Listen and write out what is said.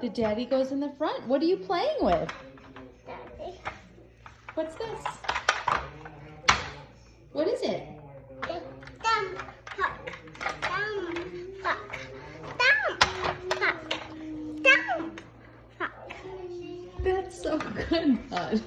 The daddy goes in the front. What are you playing with? Daddy. What's this? What is it? That's so good, bud.